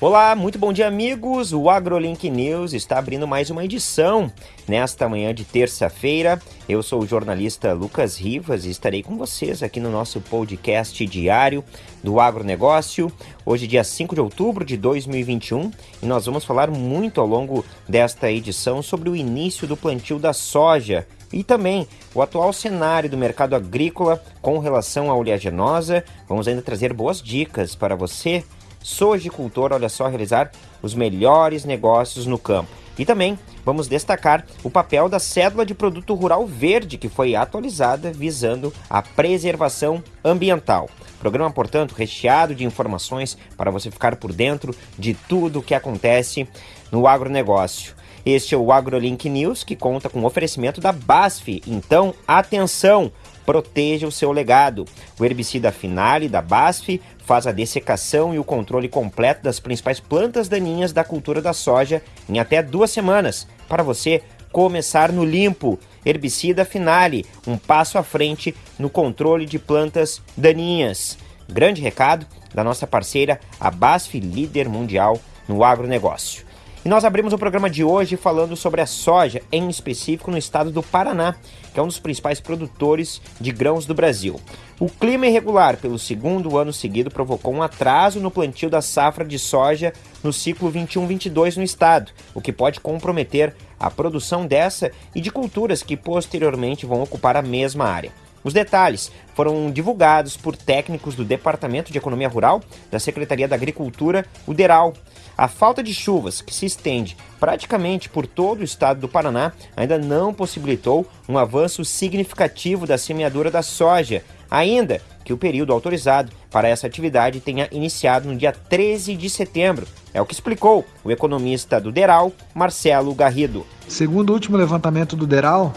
Olá, muito bom dia, amigos. O AgroLink News está abrindo mais uma edição nesta manhã de terça-feira. Eu sou o jornalista Lucas Rivas e estarei com vocês aqui no nosso podcast diário do agronegócio. Hoje, dia 5 de outubro de 2021, e nós vamos falar muito ao longo desta edição sobre o início do plantio da soja e também o atual cenário do mercado agrícola com relação à oleaginosa. Vamos ainda trazer boas dicas para você sojicultor, olha só, realizar os melhores negócios no campo. E também vamos destacar o papel da cédula de produto rural verde, que foi atualizada visando a preservação ambiental. Programa, portanto, recheado de informações para você ficar por dentro de tudo o que acontece no agronegócio. Este é o AgroLink News, que conta com oferecimento da BASF. Então, atenção! proteja o seu legado. O herbicida Finale da BASF faz a dessecação e o controle completo das principais plantas daninhas da cultura da soja em até duas semanas, para você começar no limpo. Herbicida Finale, um passo à frente no controle de plantas daninhas. Grande recado da nossa parceira, a BASF, líder mundial no agronegócio. E nós abrimos o programa de hoje falando sobre a soja, em específico no estado do Paraná, que é um dos principais produtores de grãos do Brasil. O clima irregular pelo segundo ano seguido provocou um atraso no plantio da safra de soja no ciclo 21-22 no estado, o que pode comprometer a produção dessa e de culturas que posteriormente vão ocupar a mesma área. Os detalhes foram divulgados por técnicos do Departamento de Economia Rural da Secretaria da Agricultura, o DERAL. A falta de chuvas, que se estende praticamente por todo o estado do Paraná, ainda não possibilitou um avanço significativo da semeadura da soja, ainda que o período autorizado para essa atividade tenha iniciado no dia 13 de setembro. É o que explicou o economista do DERAL, Marcelo Garrido. Segundo o último levantamento do DERAL,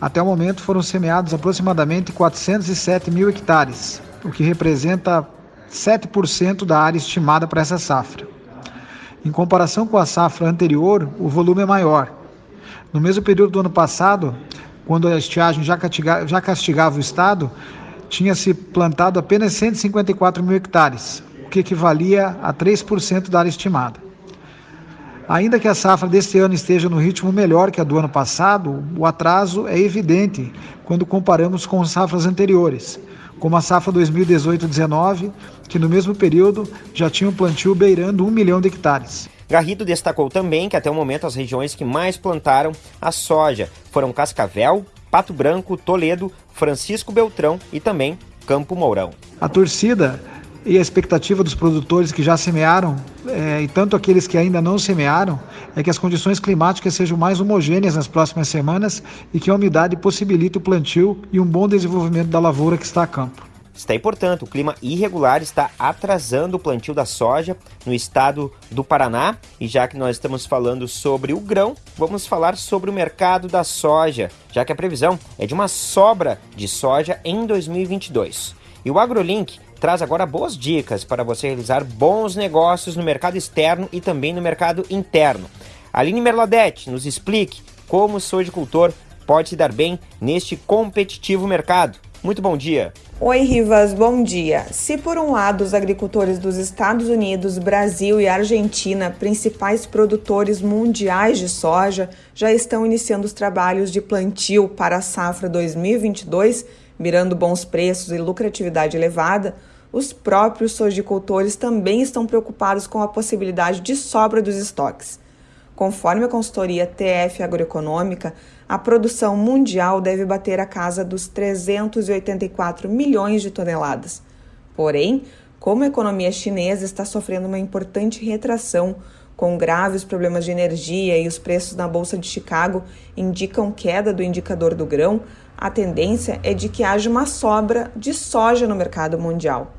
até o momento foram semeados aproximadamente 407 mil hectares, o que representa 7% da área estimada para essa safra. Em comparação com a safra anterior, o volume é maior. No mesmo período do ano passado, quando a estiagem já, castigava, já castigava o estado, tinha-se plantado apenas 154 mil hectares, o que equivalia a 3% da área estimada. Ainda que a safra deste ano esteja no ritmo melhor que a do ano passado, o atraso é evidente quando comparamos com safras anteriores, como a safra 2018-19, que no mesmo período já tinha um plantio beirando um milhão de hectares. Garrido destacou também que até o momento as regiões que mais plantaram a soja foram Cascavel, Pato Branco, Toledo, Francisco Beltrão e também Campo Mourão. A torcida e a expectativa dos produtores que já semearam, é, e tanto aqueles que ainda não semearam, é que as condições climáticas sejam mais homogêneas nas próximas semanas e que a umidade possibilite o plantio e um bom desenvolvimento da lavoura que está a campo. Está aí, portanto, o clima irregular está atrasando o plantio da soja no estado do Paraná. E já que nós estamos falando sobre o grão, vamos falar sobre o mercado da soja, já que a previsão é de uma sobra de soja em 2022. E o AgroLink traz agora boas dicas para você realizar bons negócios no mercado externo e também no mercado interno. Aline Merladete nos explique como o sojicultor pode se dar bem neste competitivo mercado. Muito bom dia. Oi, Rivas, bom dia. Se por um lado os agricultores dos Estados Unidos, Brasil e Argentina, principais produtores mundiais de soja, já estão iniciando os trabalhos de plantio para a safra 2022, mirando bons preços e lucratividade elevada, os próprios sojicultores também estão preocupados com a possibilidade de sobra dos estoques. Conforme a consultoria TF Agroeconômica, a produção mundial deve bater a casa dos 384 milhões de toneladas. Porém, como a economia chinesa está sofrendo uma importante retração, com graves problemas de energia e os preços na Bolsa de Chicago indicam queda do indicador do grão, a tendência é de que haja uma sobra de soja no mercado mundial.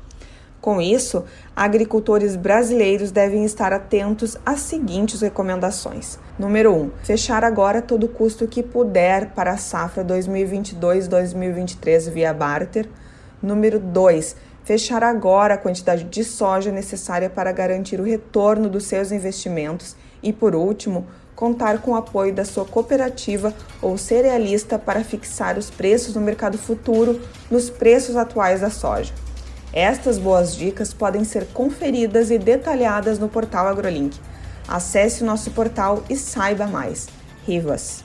Com isso, agricultores brasileiros devem estar atentos às seguintes recomendações. Número 1. Um, fechar agora todo custo que puder para a safra 2022-2023 via barter. Número 2. Fechar agora a quantidade de soja necessária para garantir o retorno dos seus investimentos. E por último, contar com o apoio da sua cooperativa ou cerealista para fixar os preços no mercado futuro nos preços atuais da soja. Estas boas dicas podem ser conferidas e detalhadas no portal AgroLink. Acesse o nosso portal e saiba mais. Rivas.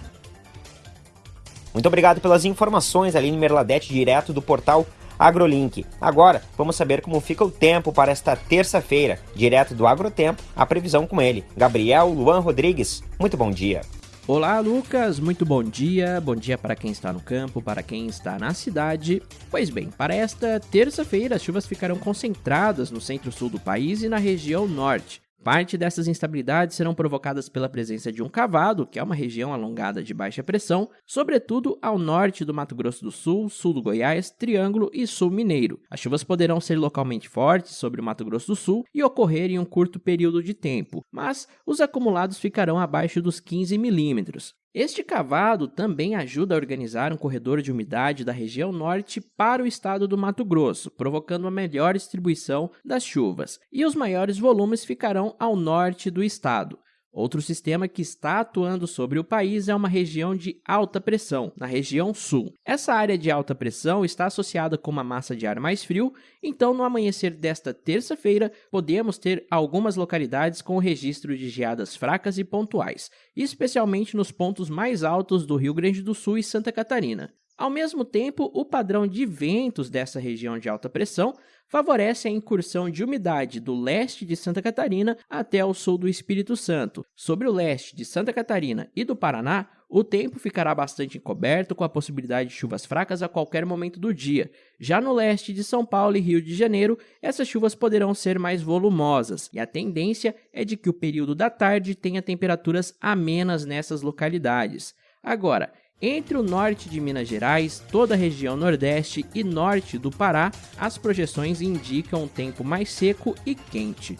Muito obrigado pelas informações, Aline Merladete, direto do portal AgroLink. Agora, vamos saber como fica o tempo para esta terça-feira. Direto do Agrotempo, a previsão com ele, Gabriel Luan Rodrigues. Muito bom dia. Olá, Lucas. Muito bom dia. Bom dia para quem está no campo, para quem está na cidade. Pois bem, para esta terça-feira, as chuvas ficarão concentradas no centro-sul do país e na região norte. Parte dessas instabilidades serão provocadas pela presença de um cavado, que é uma região alongada de baixa pressão, sobretudo ao norte do Mato Grosso do Sul, sul do Goiás, Triângulo e sul mineiro. As chuvas poderão ser localmente fortes sobre o Mato Grosso do Sul e ocorrer em um curto período de tempo, mas os acumulados ficarão abaixo dos 15 milímetros. Este cavado também ajuda a organizar um corredor de umidade da região norte para o estado do Mato Grosso, provocando uma melhor distribuição das chuvas, e os maiores volumes ficarão ao norte do estado. Outro sistema que está atuando sobre o país é uma região de alta pressão, na região sul. Essa área de alta pressão está associada com uma massa de ar mais frio, então no amanhecer desta terça-feira podemos ter algumas localidades com registro de geadas fracas e pontuais, especialmente nos pontos mais altos do Rio Grande do Sul e Santa Catarina. Ao mesmo tempo, o padrão de ventos dessa região de alta pressão favorece a incursão de umidade do leste de Santa Catarina até o sul do Espírito Santo. Sobre o leste de Santa Catarina e do Paraná, o tempo ficará bastante encoberto, com a possibilidade de chuvas fracas a qualquer momento do dia. Já no leste de São Paulo e Rio de Janeiro, essas chuvas poderão ser mais volumosas, e a tendência é de que o período da tarde tenha temperaturas amenas nessas localidades. Agora, entre o norte de Minas Gerais, toda a região nordeste e norte do Pará, as projeções indicam um tempo mais seco e quente.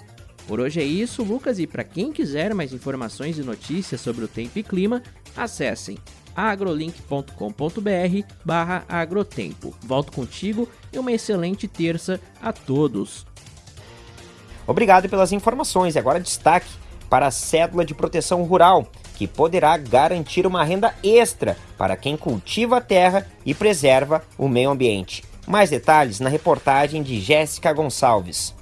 Por hoje é isso, Lucas, e para quem quiser mais informações e notícias sobre o tempo e clima, acessem agrolink.com.br barra agrotempo. Volto contigo e uma excelente terça a todos. Obrigado pelas informações. E agora destaque para a cédula de proteção rural que poderá garantir uma renda extra para quem cultiva a terra e preserva o meio ambiente. Mais detalhes na reportagem de Jéssica Gonçalves.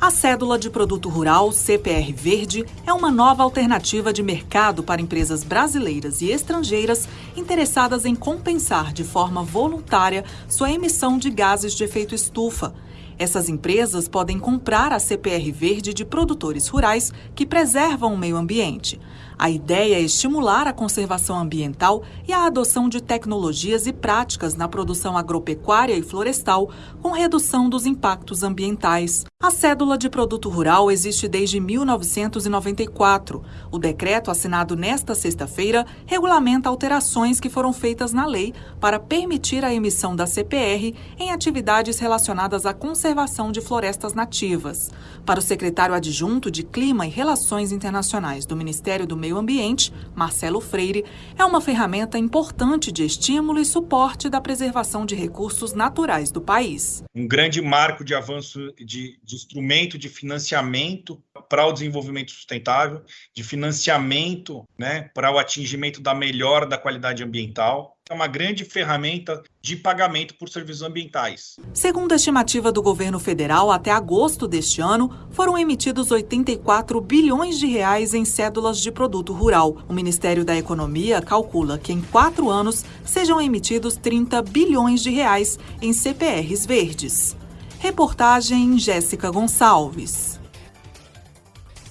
A cédula de produto rural CPR Verde é uma nova alternativa de mercado para empresas brasileiras e estrangeiras interessadas em compensar de forma voluntária sua emissão de gases de efeito estufa. Essas empresas podem comprar a CPR Verde de produtores rurais que preservam o meio ambiente. A ideia é estimular a conservação ambiental e a adoção de tecnologias e práticas na produção agropecuária e florestal, com redução dos impactos ambientais. A cédula de produto rural existe desde 1994. O decreto assinado nesta sexta-feira regulamenta alterações que foram feitas na lei para permitir a emissão da CPR em atividades relacionadas à conservação de florestas nativas. Para o secretário adjunto de Clima e Relações Internacionais do Ministério do Meio Meio Ambiente, Marcelo Freire, é uma ferramenta importante de estímulo e suporte da preservação de recursos naturais do país. Um grande marco de avanço de, de instrumento de financiamento para o desenvolvimento sustentável, de financiamento né, para o atingimento da melhora da qualidade ambiental é uma grande ferramenta de pagamento por serviços ambientais. Segundo a estimativa do governo federal, até agosto deste ano, foram emitidos 84 bilhões de reais em cédulas de produto rural. O Ministério da Economia calcula que em quatro anos sejam emitidos 30 bilhões de reais em CPRs verdes. Reportagem Jéssica Gonçalves.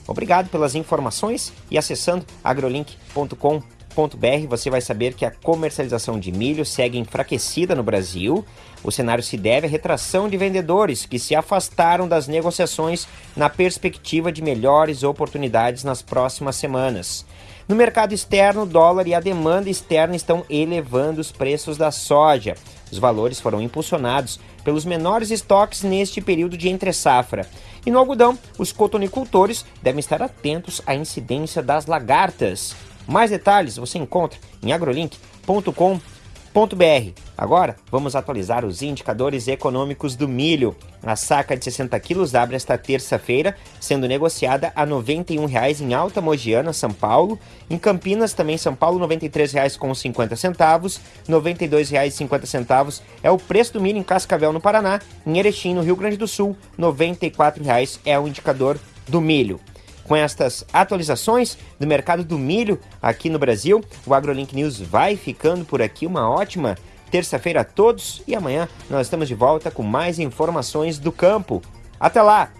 Obrigado pelas informações e acessando agrolink.com.br você vai saber que a comercialização de milho segue enfraquecida no Brasil. O cenário se deve à retração de vendedores que se afastaram das negociações na perspectiva de melhores oportunidades nas próximas semanas. No mercado externo, o dólar e a demanda externa estão elevando os preços da soja. Os valores foram impulsionados pelos menores estoques neste período de entre-safra. E no algodão, os cotonicultores devem estar atentos à incidência das lagartas. Mais detalhes você encontra em agrolink.com.br. Agora, vamos atualizar os indicadores econômicos do milho. A saca de 60 quilos abre esta terça-feira, sendo negociada a R$ 91,00 em Alta Mogiana, São Paulo. Em Campinas, também São Paulo, R$ 93,50. R$ 92,50 é o preço do milho em Cascavel, no Paraná. Em Erechim, no Rio Grande do Sul, R$ 94,00 é o indicador do milho. Com estas atualizações do mercado do milho aqui no Brasil, o AgroLink News vai ficando por aqui. Uma ótima terça-feira a todos e amanhã nós estamos de volta com mais informações do campo. Até lá!